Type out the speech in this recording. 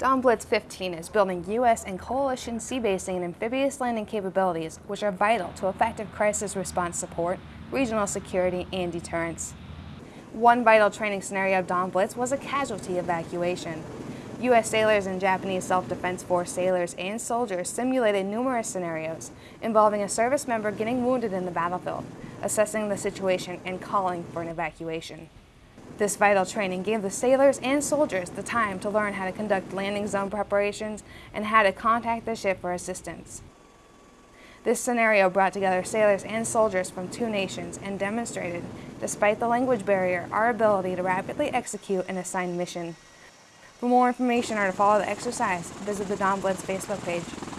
Dawn Blitz 15 is building U.S. and coalition sea-basing and amphibious landing capabilities which are vital to effective crisis response support, regional security, and deterrence. One vital training scenario of Dawn Blitz was a casualty evacuation. U.S. sailors and Japanese Self-Defense Force sailors and soldiers simulated numerous scenarios involving a service member getting wounded in the battlefield, assessing the situation, and calling for an evacuation. This vital training gave the sailors and soldiers the time to learn how to conduct landing zone preparations and how to contact the ship for assistance. This scenario brought together sailors and soldiers from two nations and demonstrated, despite the language barrier, our ability to rapidly execute an assigned mission. For more information or to follow the exercise, visit the Dawn Blitz Facebook page.